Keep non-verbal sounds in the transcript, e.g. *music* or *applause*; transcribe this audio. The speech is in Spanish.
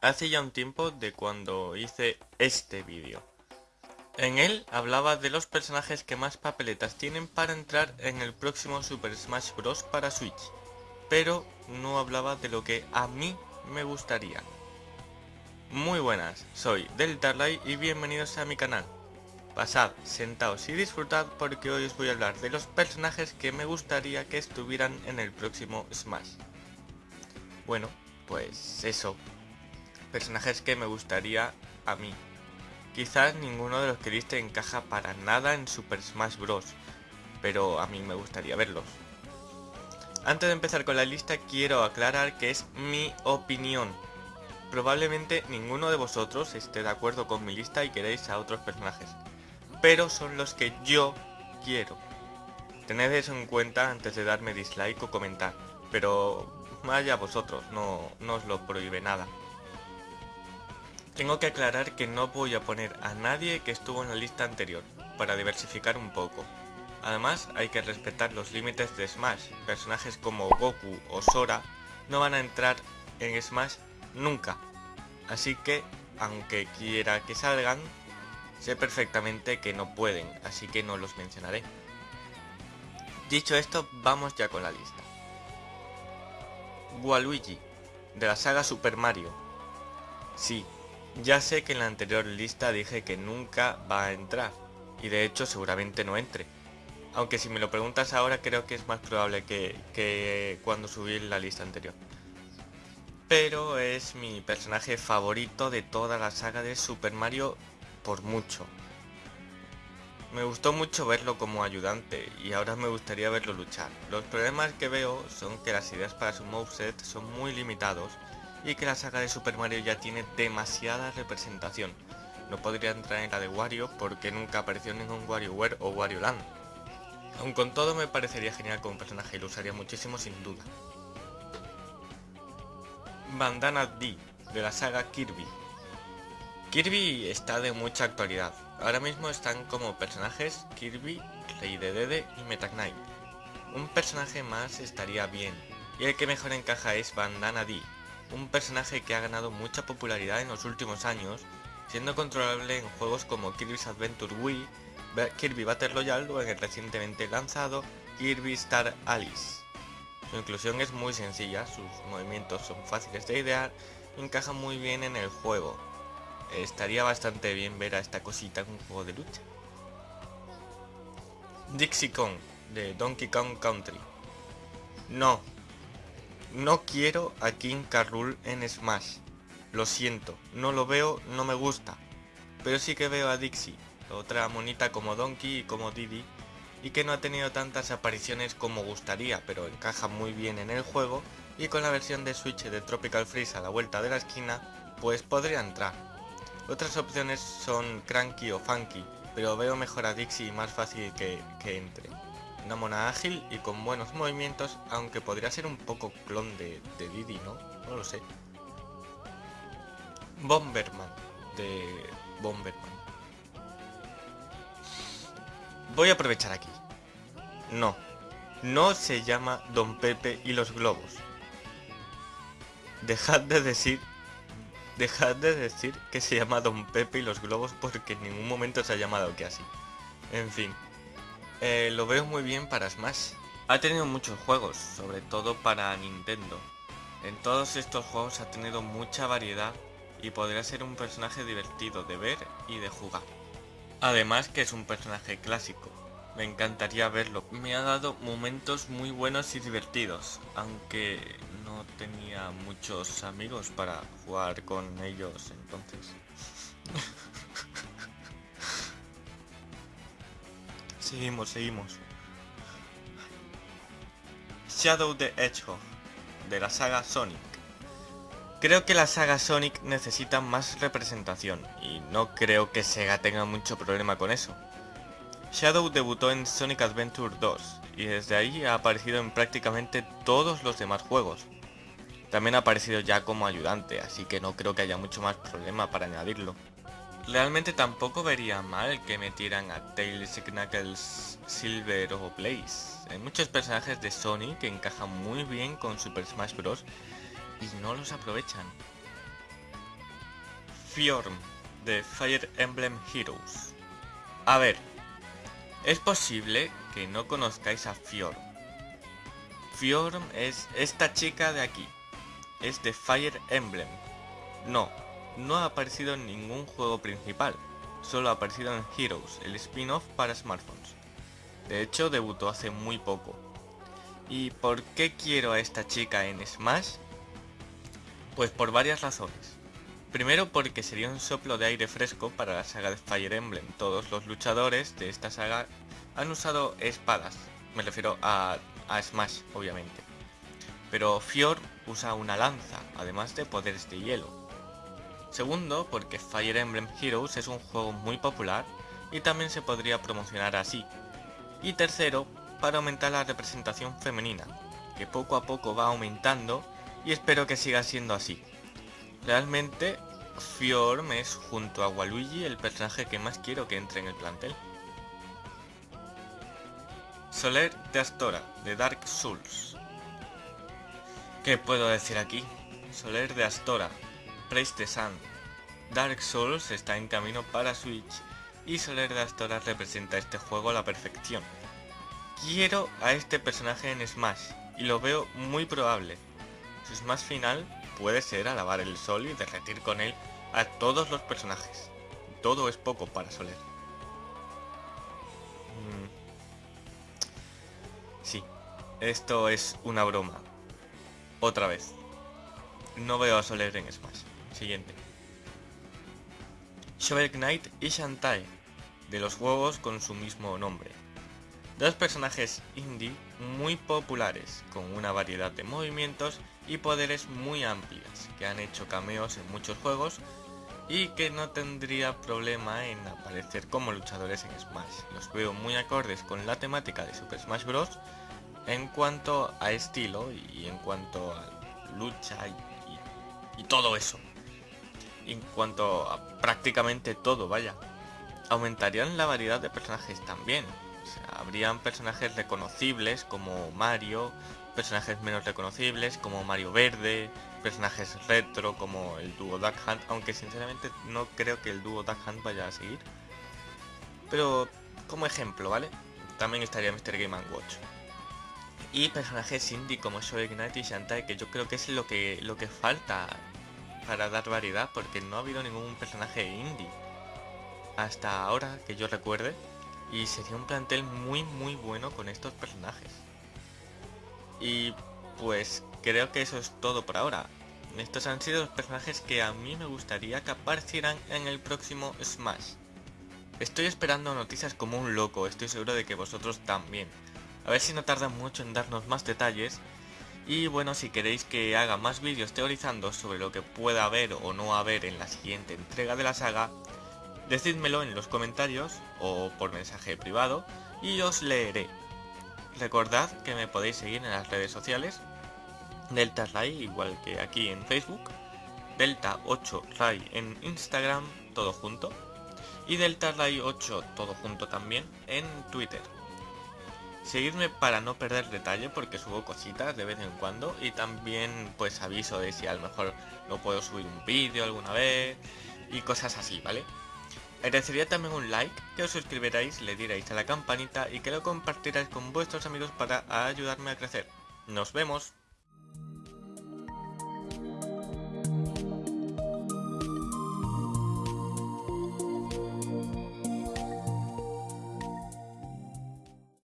hace ya un tiempo de cuando hice este vídeo. En él hablaba de los personajes que más papeletas tienen para entrar en el próximo Super Smash Bros. para Switch, pero no hablaba de lo que a mí me gustaría. Muy buenas, soy Deltarlight y bienvenidos a mi canal. Pasad, sentaos y disfrutad porque hoy os voy a hablar de los personajes que me gustaría que estuvieran en el próximo Smash. Bueno, pues eso, personajes que me gustaría a mí. Quizás ninguno de los que diste encaja para nada en Super Smash Bros. Pero a mí me gustaría verlos. Antes de empezar con la lista quiero aclarar que es mi opinión. Probablemente ninguno de vosotros esté de acuerdo con mi lista y queréis a otros personajes. Pero son los que yo quiero. Tened eso en cuenta antes de darme dislike o comentar. Pero vaya vosotros, no, no os lo prohíbe nada. Tengo que aclarar que no voy a poner a nadie que estuvo en la lista anterior, para diversificar un poco. Además, hay que respetar los límites de Smash. Personajes como Goku o Sora no van a entrar en Smash nunca. Así que, aunque quiera que salgan, sé perfectamente que no pueden, así que no los mencionaré. Dicho esto, vamos ya con la lista. Waluigi, de la saga Super Mario. Sí, ya sé que en la anterior lista dije que nunca va a entrar, y de hecho seguramente no entre. Aunque si me lo preguntas ahora creo que es más probable que, cuando subí la lista anterior. Pero es mi personaje favorito de toda la saga de Super Mario por mucho. Me gustó mucho verlo como ayudante y ahora me gustaría verlo luchar. Los problemas que veo son que las ideas para su moveset son muy limitados y que la saga de Super Mario ya tiene demasiada representación. No podría entrar en la de Wario porque nunca apareció ningún WarioWare o Wario Land. Aun con todo me parecería genial como personaje y lo usaría muchísimo sin duda. Bandana D, de la saga Kirby. Kirby está de mucha actualidad. Ahora mismo están como personajes Kirby, Rey de Dede y Meta. Un personaje más estaría bien, y el que mejor encaja es Bandana D, un personaje que ha ganado mucha popularidad en los últimos años, siendo controlable en juegos como Kirby's Adventure Wii, Kirby Battle Royale o en el recientemente lanzado Kirby Star Alice. Su inclusión es muy sencilla, sus movimientos son fáciles de idear y encajan muy bien en el juego. Estaría bastante bien ver a esta cosita en un juego de lucha. Dixie Kong, de Donkey Kong Country. No, no quiero a King Carrul en Smash. Lo siento, no lo veo, no me gusta. Pero sí que veo a Dixie, otra monita como Donkey y como Didi, y que no ha tenido tantas apariciones como gustaría, pero encaja muy bien en el juego, y con la versión de Switch de Tropical Freeze a la vuelta de la esquina, pues podría entrar. Otras opciones son Cranky o Funky, pero veo mejor a Dixie más fácil que entre una mona ágil y con buenos movimientos, aunque podría ser un poco clon de, Didi, ¿no? No lo sé. Bomberman, de Bomberman. Voy a aprovechar aquí. No, no se llama Don Pepe y los globos. Dejad de decir... Dejad de decir que se llama Don Pepe y los globos porque en ningún momento se ha llamado que así. En fin. Eh, lo veo muy bien para Smash. Ha tenido muchos juegos, sobre todo para Nintendo. En todos estos juegos ha tenido mucha variedad y podría ser un personaje divertido de ver y de jugar. Además que es un personaje clásico. Me encantaría verlo. Me ha dado momentos muy buenos y divertidos, aunque no tenía muchos amigos para jugar con ellos entonces. *laughs* Seguimos, seguimos. Shadow the Hedgehog, de la saga Sonic. Creo que la saga Sonic necesita más representación, y no creo que Sega tenga mucho problema con eso. Shadow debutó en Sonic Adventure 2, y desde ahí ha aparecido en prácticamente todos los demás juegos. También ha aparecido ya como ayudante, así que no creo que haya mucho más problema para añadirlo. Realmente tampoco vería mal que metieran a Tails, Knuckles, Silver o Blaze. Hay muchos personajes de Sonic que encajan muy bien con Super Smash Bros. y no los aprovechan. Fjorm de Fire Emblem Heroes. A ver, es posible que no conozcáis a Fjorm. Fjorm es esta chica de aquí. Es de Fire Emblem. No, no ha aparecido en ningún juego principal. Solo ha aparecido en Heroes, el spin-off para smartphones. De hecho, debutó hace muy poco. ¿Y por qué quiero a esta chica en Smash? Pues por varias razones. Primero porque sería un soplo de aire fresco para la saga de Fire Emblem. Todos los luchadores de esta saga han usado espadas. Me refiero a, Smash, obviamente. Pero Fjord usa una lanza, además de poderes de hielo. Segundo, porque Fire Emblem Heroes es un juego muy popular y también se podría promocionar así. Y tercero, para aumentar la representación femenina, que poco a poco va aumentando y espero que siga siendo así. Realmente, Fjorm es junto a Waluigi el personaje que más quiero que entre en el plantel. Soler de Astora, de Dark Souls. ¿Qué puedo decir aquí? Soler de Astora, Praise the Sun. Dark Souls está en camino para Switch y Soler de Astora representa este juego a la perfección. Quiero a este personaje en Smash y lo veo muy probable. Su Smash final puede ser alabar el sol y derretir con él a todos los personajes. Todo es poco para Soler. Mm. Sí, esto es una broma. Otra vez. No veo a Soler en Smash. Siguiente. Shovel Knight y Shantae, de los juegos con su mismo nombre. Dos personajes indie muy populares, con una variedad de movimientos y poderes muy amplias, que han hecho cameos en muchos juegos y que no tendría problema en aparecer como luchadores en Smash. Los veo muy acordes con la temática de Super Smash Bros. en cuanto a estilo y en cuanto a lucha y, y todo eso. En cuanto a prácticamente todo, vaya. Aumentarían la variedad de personajes también, habrían personajes reconocibles como Mario, personajes menos reconocibles como Mario Verde, personajes retro como el dúo Duck Hunt, aunque sinceramente no creo que el dúo Duck Hunt vaya a seguir. Pero como ejemplo, ¿vale? También estaría Mr. Game Watch. Y personajes indie como Shoei Knight y Shantae, que yo creo que es lo que, lo que falta para dar variedad, porque no ha habido ningún personaje indie hasta ahora que yo recuerde y sería un plantel muy muy bueno con estos personajes. Y pues creo que eso es todo por ahora. Estos han sido los personajes que a mí me gustaría que aparecieran en el próximo Smash. Estoy esperando noticias como un loco, estoy seguro de que vosotros también. A ver si no tarda mucho en darnos más detalles. Y bueno, si queréis que haga más vídeos teorizando sobre lo que pueda haber o no haber en la siguiente entrega de la saga, Decídmelo en los comentarios o por mensaje privado y os leeré. Recordad que me podéis seguir en las redes sociales, Delta Ray igual que aquí en Facebook, Delta 8 Ray en Instagram, todo junto, y Delta Ray 8 todo junto también en Twitter. Seguidme para no perder detalle porque subo cositas de vez en cuando y también pues aviso de si a lo mejor no puedo subir un vídeo alguna vez y cosas así, ¿vale? Agradecería también un like, que os suscribiráis, le dierais a la campanita y que lo compartiráis con vuestros amigos para ayudarme a crecer. ¡Nos vemos!